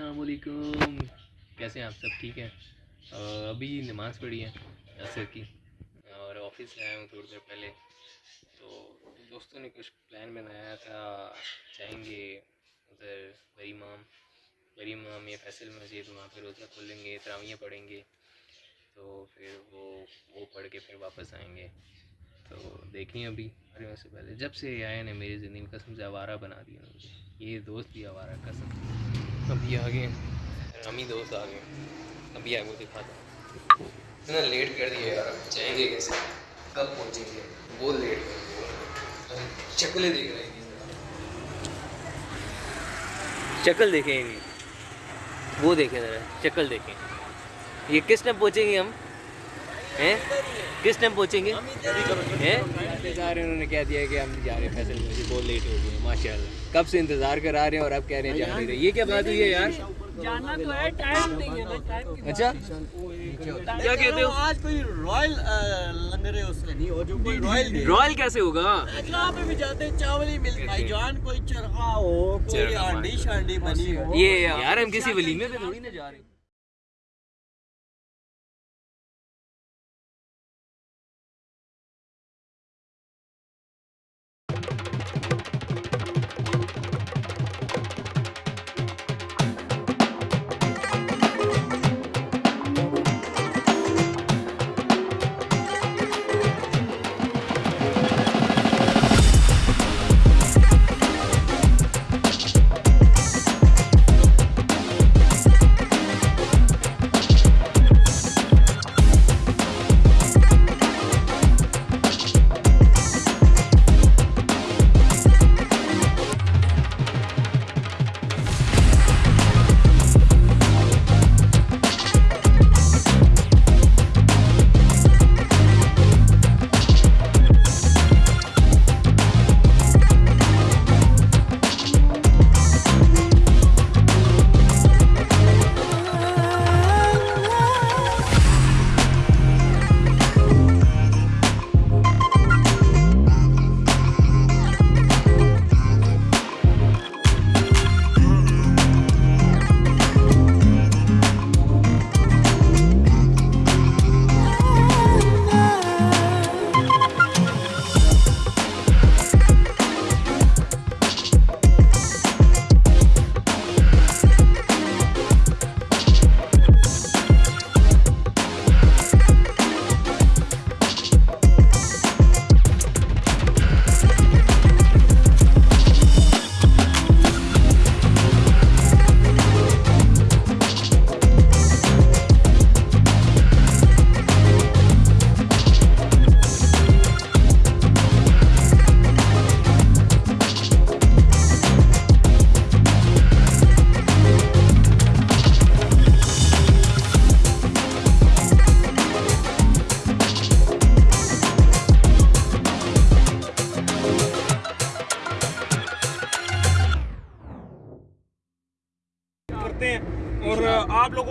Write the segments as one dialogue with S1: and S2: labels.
S1: السلام علیکم۔ کیسے ہیں آپ سب؟ ٹھیک ہیں؟ ابھی نماز پڑھی ہے عصر کی۔ اور آفس سے آیا ہوں تھوڑی دیر پہلے۔ تو دوستوں نے کچھ پلان بنایا تھا۔ جائیں گے ادھر بری مام بری مام یا فیصل مسجد، وہاں پہ روزہ کھولیں گے تراویاں پڑھیں گے۔ تو پھر وہ وہ پڑھ کے پھر واپس آئیں گے۔ تو دیکھیں ابھی۔ ارے سے پہلے۔ جب سے یہ آئے نے میری زندگی میں قسم سے آوارہ بنا دیا مجھے یہ دوست بھی آوارہ قسم۔ ابھی آگے رامی دوست آ گئے ابھی آگے دکھاتا ہوں اتنا لیٹ کر دیا یار۔ جائیں گے کیسے؟ کب پہنچیں گے؟ بہت لیٹ کر دیا۔ شکلیں دیکھ رہے ہیں۔ شکل دیکھیں گے۔ وہ دیکھیں ذرا شکل دیکھیں۔ یہ کس ٹائم پہنچیں گے ہم؟ کس ٹائم پہنچیں گے؟
S2: انتظار
S1: انہوں نے کہہ دیا کہ ہم جا رہے ہیں فیصل مجھے بہت لیٹ ہو گئے ماشاء اللہ کب سے انتظار کرا رہے ہیں اور اب کہہ رہے ہیں جا رہے؟ ہیں یہ کیا بات ہوئی ہے یار؟
S2: جانا تو ہے ٹائم نہیں ہے نا ٹائم کی اچھا۔ کیا کہتے ہو؟ آج کوئی رائل لنگر اس سے نہیں ہو جو کوئی رائل دے رائل
S1: کیسے ہوگا؟
S2: اجلا پہ بھی جاتے ہیں چاول ہی ملتا ہے جان کوئی چرخا ہو کوئی چرخا ہانڈی شانڈی بنی ہو۔ یہ
S3: یار ہم
S1: کسی ولیمے پہ تھوڑی نہ جا رہے۔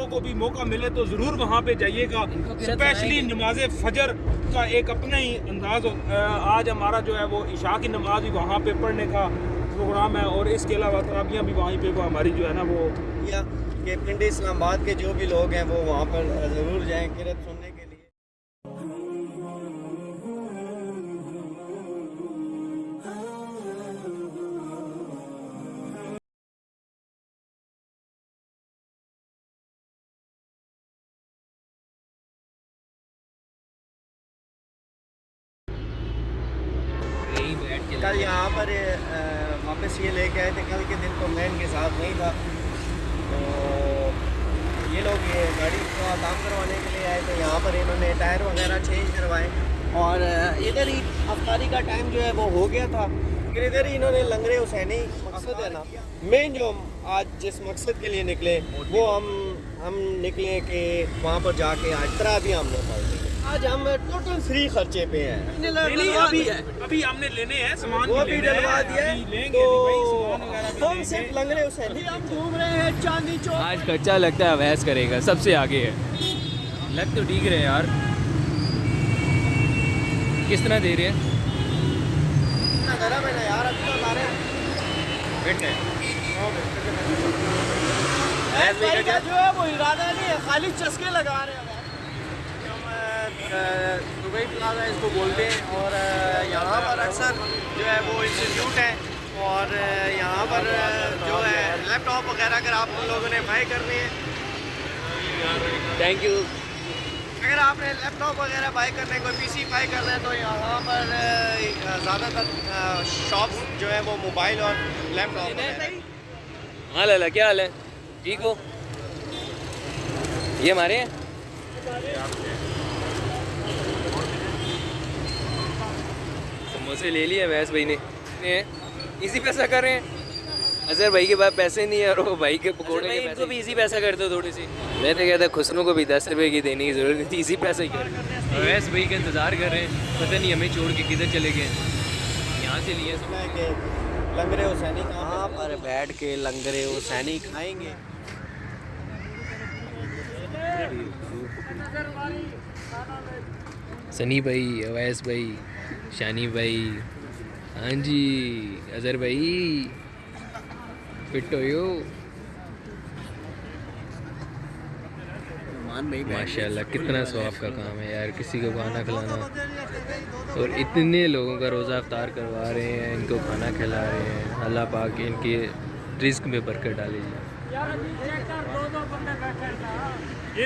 S3: کو بھی موقع ملے تو ضرور وہاں پہ جائیے گا۔
S1: اسپیشلی
S3: نماز فجر کا ایک اپنا ہی انداز آج ہمارا جو ہے وہ عشاء کی نماز بھی وہاں پہ پڑھنے کا پروگرام ہے اور اس کے علاوہ ترابیاں بھی وہیں پہ وہ ہماری جو ہے نا وہ
S2: کہ پنڈی اسلام آباد کے جو بھی لوگ ہیں وہ وہاں پر ضرور جائیں۔ قرت سننے
S1: کل یہاں
S2: پر واپس یہ لے کے آئے تھے، کل کے دن تو میں ان کے ساتھ نہیں تھا۔ تو یہ لوگ یہ گاڑی کا کام کروانے کے لیے آئے تھے۔ یہاں پر انہوں نے ٹائر وغیرہ چینج کروائے۔ اور ادھر ہی افطاری کا ٹائم جو ہے وہ ہو گیا تھا۔ پھر ادھر ہی انہوں نے لنگرے حسینی مقصد ہے نا۔ مین جو ہم آج جس مقصد کے لیے نکلے، وہ ہم ہم نکلے کہ وہاں پر جا کے آج طرح بھی ہم نے پڑھ آج ہم ٹوٹل فری خرچے پہ ہیں۔
S3: ابھی ہم نے لینے ہیں سامان وہ بھی ڈلوا دیا تو ہم صرف
S2: لنگ رہے حسین ہم گھوم رہے ہیں چاندی چوک۔ آج
S1: خرچہ لگتا ہے ویس کرے گا سب سے آگے ہے۔ لگ تو ڈیگ رہے یار۔ کس طرح دے رہے ہیں؟
S2: گرم ہے نا یار ابھی تو لا رہے ہیں فٹ ہے جو ہے وہ ارادہ نہیں ہے خالی چسکے لگا رہے ہیں۔ دبئی پلازا اس کو بولتے ہیں اور یہاں پر اکثر جو ہے وہ انسٹیٹیوٹ ہے اور یہاں پر جو ہے لیپ ٹاپ وغیرہ اگر آپ ان لوگوں نے بائی کرنی ہے۔
S1: تھینک یو
S2: اگر آپ نے لیپ ٹاپ وغیرہ بائی کرنے کو پی سی بائی کرنا ہے تو یہاں پر زیادہ تر شاپس جو ہے وہ موبائل اور لیپ جی، ٹاپ
S1: ہاں لالا کیا حال ہے؟ ٹھیک ہو؟ یہ ہمارے ہیں؟ سموسے لے لیے ویس بھائی نے۔ ایزی پیسہ کر رہے ہیں۔ اظہر بھائی کے پاس پیسے نہیں ہے اور وہ بھائی کے پکوڑے کے پیسے ان کو بھی ایزی پیسہ کر دو تھوڑی سی میں تو کہتا خسنوں کو بھی دس روپے کی دینے کی ضرورت نہیں تھی ایزی پیسہ ہی کر ویس بھائی کا انتظار کر رہے ہیں۔ پتہ نہیں ہمیں چھوڑ کے کدھر چلے گئے یہاں سے لیے
S2: لنگرے حسینی کہاں پر بیٹھ کے لنگرے حسینی کھائیں گے۔
S1: سنی بھائی اویس بھائی۔ شانی بھائی۔ ہاں جی اظہر بھائی۔ فٹ ہو یو۔
S2: ماشاء اللہ کتنا ثواب کا کام
S1: ہے یار کسی کو کھانا کھلانا۔ اور اتنے لوگوں کا روزہ افطار کروا رہے ہیں ان کو کھانا کھلا رہے ہیں۔ اللہ پاک ان کے رزق میں برکت ڈالے۔
S2: جی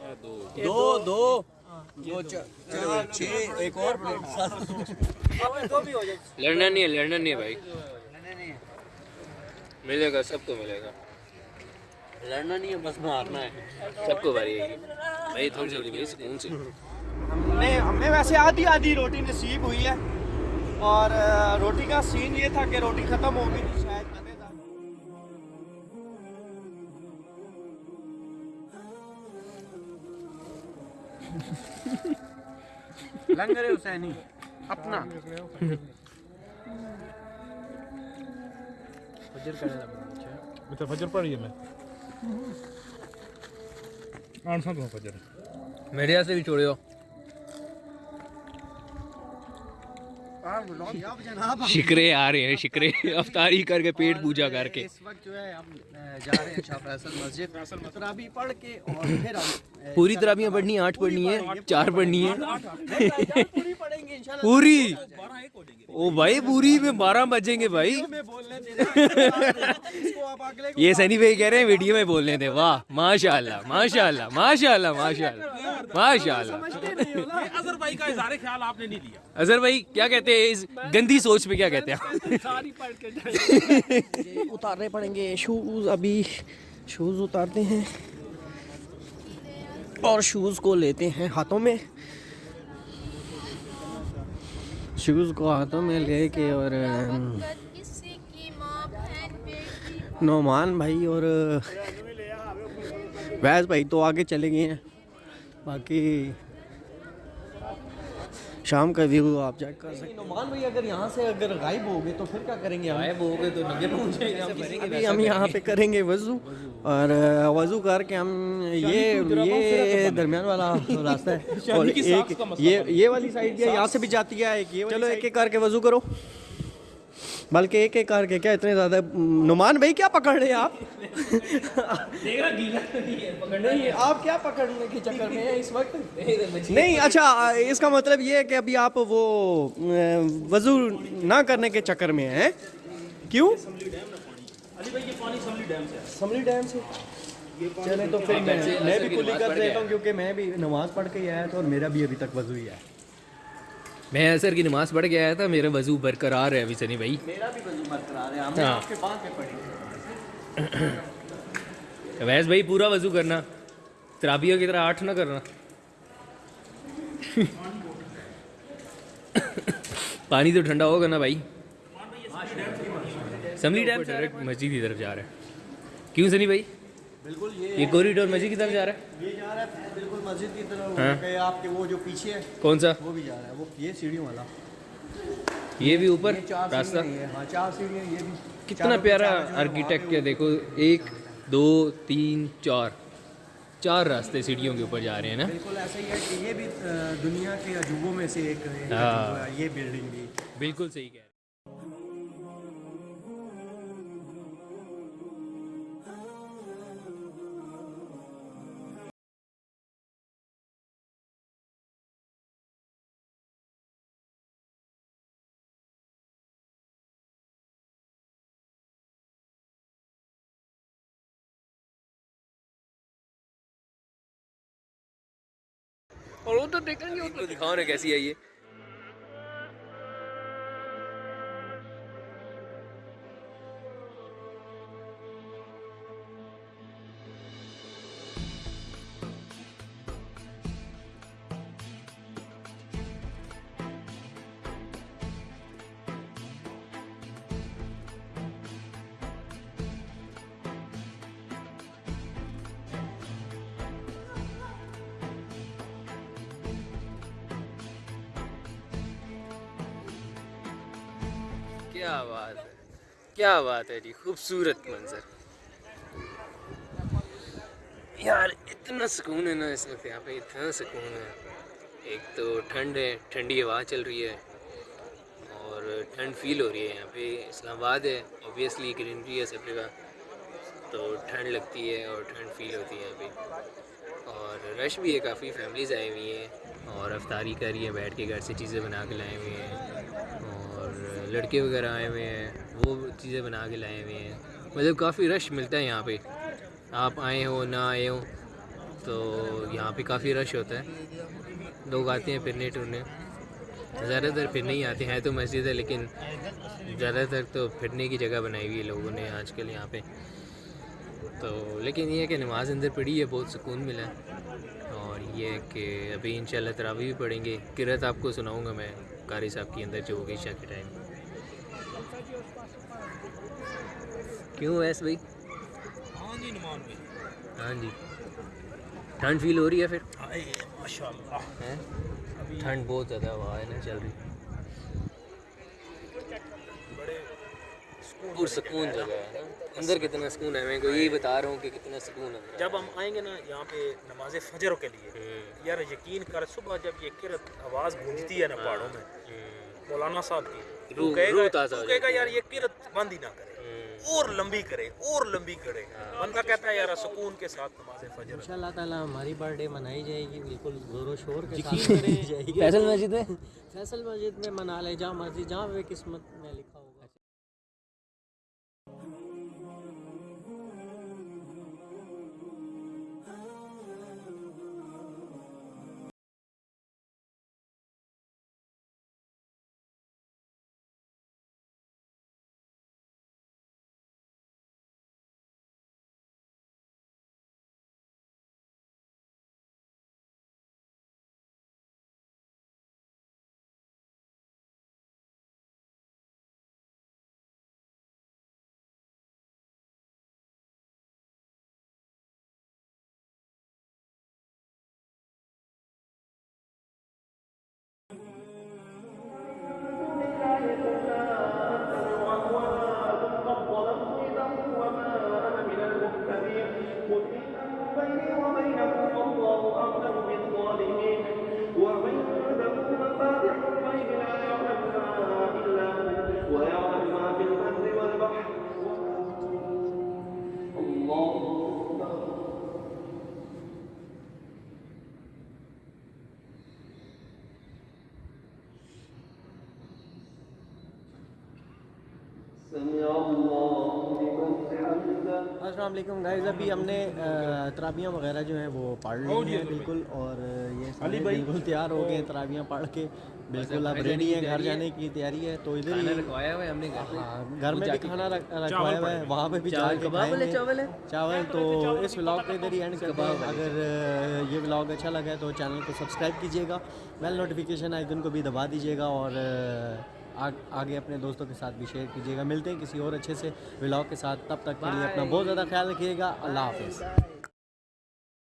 S3: دو
S2: دو دو چھ، ایک اور
S1: لڑنا نہیں ہے، لڑنا نہیں ہے بھائی۔ ملے گا، سب کو ملے گا۔
S2: لڑنا نہیں ہے، بس مارنا ہے۔
S1: سب کو بھاری ہے بھائی، تھوڑی جلدی بھائی، سکون سے۔
S2: ہم ہمیں ویسے آدھی آدھی روٹی نصیب ہوئی ہے۔ اور روٹی کا سین یہ تھا کہ روٹی ختم ہو گئی۔ لنگر حسینی اپنا فجر کرنے لگا
S3: میں ہے میں آنسا تو فجر
S1: میرے سے بھی چھوڑے ہو
S2: شکرے
S1: آ رہے ہیں شکرے افطاری کر کے پیٹ پوجا کر کے
S2: اس وقت جو ہے ہم جا رہے ہیں شاہ فیصل مسجد فیصل مسجد ابھی پڑھ کے اور پھر پوری طرح بھی پڑھنی آٹھ پڑھنی ہے چار پڑھنی ہے۔ پوری؟
S3: او بھائی
S1: پوری میں بارہ بجیں گے بھائی۔
S2: یہ سنی بھائی کہہ رہے ہیں ویڈیو میں
S1: بولنے تھے۔ واہ ماشاء اللہ ماشاء اللہ ماشاء اللہ ماشاء اللہ
S3: ماشاء اللہ اظہر بھائی کا اظہار خیال آپ نے نہیں لیا
S1: اظہر بھائی کیا کہتے ہیں؟ اس گندی سوچ پہ کیا کہتے ہیں
S2: اتارنے پڑیں گے۔ شوز ابھی شوز اتارتے ہیں۔ اور شوز کو لیتے ہیں ہاتھوں میں۔ شوز کو ہاتھوں میں لے کے اور نعمان بھائی اور ویس بھائی تو آگے چلے گئے ہیں۔ باقی شام کا ویو آپ چیک کر سکتے ہیں۔ نعمان بھائی اگر یہاں سے اگر غائب ہو گئے تو پھر کیا کریں گے غائب
S1: ہو گئے تو نگے پہنچیں گے ہم یہاں پہ
S2: کریں گے وضو اور وضو کر کے ہم یہ یہ درمیان والا راستہ ہے۔ یہ والی سائڈ یہاں سے بھی جاتی ہے چلو ایک ایک کر کے وضو کرو۔ بلکہ ایک ایک کر کے کیا اتنے زیادہ نعمان بھائی کیا پکڑ رہے ہیں آپ؟
S1: آپ
S2: کیا پکڑنے کے چکر میں ہیں اس وقت؟
S1: نہیں اچھا
S2: اس کا مطلب یہ ہے کہ ابھی آپ وہ، وضو نہ کرنے کے چکر میں ہیں۔ کیوں؟ سملی ڈیم سے۔
S3: چلیں تو پھر میں بھی
S2: کلی کر دیتا ہوں کیونکہ میں بھی نماز پڑھ کے ہی آیا تھا اور میرا بھی ابھی تک وضو ہی ہے۔
S1: میں اثر کی نماز پڑھ کے آیا تھا میرا وضو برقرار ہے ابھی سنی بھائی۔
S2: ہاں۔
S1: ویس بھائی پورا وضو کرنا۔ ترابیوں کی طرح آٹھ نہ کرنا۔ پانی تو ٹھنڈا ہوگا نا بھائی۔
S2: سملی ڈیم ڈائریکٹ
S1: مسجد کی طرف جا رہے ہیں کیوں سنی بھائی؟
S2: بالکل یہ کوریڈور مسجد کی طرف جا رہا ہے؟ یہ جا رہا ہے بالکل مسجد کی طرف ہاں۔ آپ کے وہ جو پیچھے ہے
S1: کون سا؟
S2: وہ بھی جا رہا ہے وہ یہ سیڑھیوں والا۔
S1: یہ بھی اوپر؟ راستہ؟
S2: ہاں چار سیڑھیاں یہ بھی۔
S1: کتنا پیارا آرکیٹیکٹ ہے دیکھو ایک دو تین چار۔ چار راستے سیڑھیوں کے اوپر جا رہے ہیں نا۔
S2: بالکل ایسا ہی ہے کہ یہ بھی دنیا کے عجوبوں میں سے ایک ہے ہاں۔ یہ بلڈنگ بھی۔
S1: بالکل صحیح کہہ رہے اور وہ تو دیکھیں گے وہ تو دکھاؤ نا کیسی ہے یہ۔ کیا بات ہے؟ کیا بات ہے جی؟ خوبصورت منظر۔ یار، اتنا سکون ہے نا اس وقت یہاں پہ، اتنا سکون ہے۔ ایک تو ٹھنڈ ہے، ٹھنڈی ہوا چل رہی ہے اور ٹھنڈ فیل ہو رہی ہے یہاں پہ۔ اسلام آباد ہے اوبیسلی گرینری ہے سب جگہ۔ تو ٹھنڈ لگتی ہے اور ٹھنڈ فیل ہوتی ہے یہاں پہ۔ اور رش بھی ہے، کافی فیملیز آئی ہوئی ہیں اور افطاری کر رہی ہے، بیٹھ کے گھر سے چیزیں بنا کے لائے ہوئے ہیں۔ لڑکے وغیرہ آئے ہوئے ہیں، وہ چیزیں بنا کے لائے ہوئے ہیں۔ مطلب کافی رش ملتا ہے یہاں پہ۔ آپ آئے ہو، نہ آئے ہو، تو یہاں پہ کافی رش ہوتا ہے۔ لوگ آتے ہیں پھرنے ٹرنے زیادہ تر پھرنے ہی آتے، ہیں تو مسجد ہے، لیکن زیادہ تر تو پھرنے کی جگہ بنائی ہوئی ہے لوگوں نے آج کل یہاں پہ۔ تو لیکن یہ ہے کہ نماز اندر پڑھی ہے، بہت سکون ملا۔ اور یہ ہے کہ ابھی انشاءاللہ ترابی بھی پڑھیں گے۔ کرت آپ کو سناؤں گا میں، قاری صاحب کی اندر جو ہوگی شاہ کے ٹائم۔ کیوں ویس بھائی؟
S3: ہاں جی نمان بھائی
S1: ہاں جی۔ ٹھنڈ فیل ہو رہی ہے پھر؟
S3: ماشاء
S1: اللہ
S3: ٹھنڈ
S1: بہت زیادہ ہوا ہے نا چل رہی۔
S3: اور سکون جگہ
S1: ہے اندر کتنا سکون ہے میں کو یہی بتا رہا ہوں کہ کتنا سکون ہے۔ جب ہم
S3: آئیں گے نا یہاں پہ نماز فجر کے لیے یار یقین کر صبح جب یہ کرت آواز گونجتی ہے نا پہاڑوں
S1: میں
S3: مولانا صاحب کی روح کہے گا یار یہ کرت بند ہی نہ کرے۔ اور لمبی کرے اور لمبی کرے۔ بندہ کہتا ہے یار سکون کے ساتھ نماز فجر ان
S2: اللہ تعالیٰ ہماری برتھ ڈے منائی جائے گی بالکل زور و شور کے ساتھ فیصل مسجد میں؟ فیصل مسجد میں منا لے جہاں مرضی جہاں قسمت میں لکھا السلام علیکم گائز ابھی ہم نے ترابیاں وغیرہ جو ہیں وہ پڑھ لی ہیں بالکل اور یہ علی بھائی۔ بالکل تیار ہو گئے ہیں ترابیاں پڑھ کے۔ بالکل اب ریڈی ہیں گھر جانے کی تیاری ہے۔ تو ادھر ہی
S1: رکھوایا ہوا ہے ہم نے گھر میں؟ ہاں، بھی کھانا
S2: رکھوایا ہوا ہے۔ وہاں پہ بھی چاول۔
S1: چاول
S2: چاول تو اس ولاگ پہ ادھر ہی اینڈ کر ہیں۔ اگر یہ ولاگ اچھا لگا ہے تو چینل کو سبسکرائب کیجیے گا۔ بیل نوٹیفیکیشن آئکن کو بھی دبا دیجیے گا اور آگے اپنے دوستوں کے ساتھ بھی شیئر کیجیے گا۔ ملتے ہیں کسی اور اچھے سے ولاگ کے ساتھ۔ تب تک کے لیے اپنا بہت زیادہ خیال رکھیے گا۔ اللہ حافظ۔